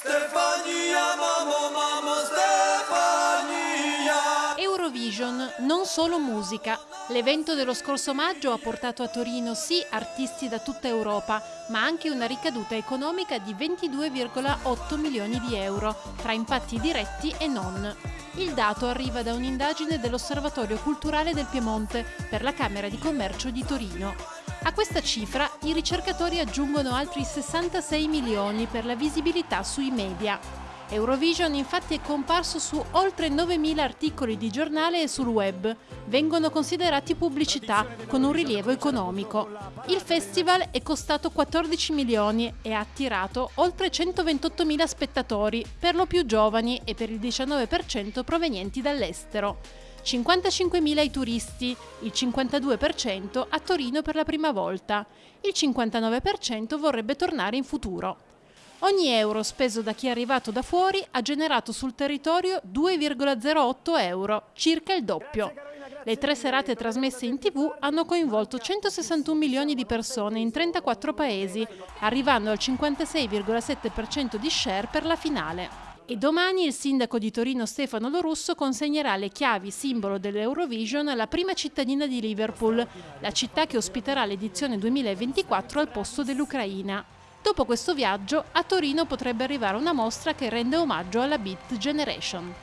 Stefania, mamo, mamo, Stefania. Eurovision, non solo musica. L'evento dello scorso maggio ha portato a Torino sì artisti da tutta Europa, ma anche una ricaduta economica di 22,8 milioni di euro, tra impatti diretti e non. Il dato arriva da un'indagine dell'Osservatorio Culturale del Piemonte per la Camera di Commercio di Torino. A questa cifra i ricercatori aggiungono altri 66 milioni per la visibilità sui media. Eurovision infatti è comparso su oltre 9.000 articoli di giornale e sul web. Vengono considerati pubblicità con un rilievo economico. Il festival è costato 14 milioni e ha attirato oltre 128.000 spettatori, per lo più giovani e per il 19% provenienti dall'estero. 55.000 i turisti, il 52% a Torino per la prima volta, il 59% vorrebbe tornare in futuro. Ogni euro speso da chi è arrivato da fuori ha generato sul territorio 2,08 euro, circa il doppio. Le tre serate trasmesse in tv hanno coinvolto 161 milioni di persone in 34 paesi, arrivando al 56,7% di share per la finale. E domani il sindaco di Torino Stefano Lorusso consegnerà le chiavi simbolo dell'Eurovision alla prima cittadina di Liverpool, la città che ospiterà l'edizione 2024 al posto dell'Ucraina. Dopo questo viaggio, a Torino potrebbe arrivare una mostra che rende omaggio alla Beat Generation.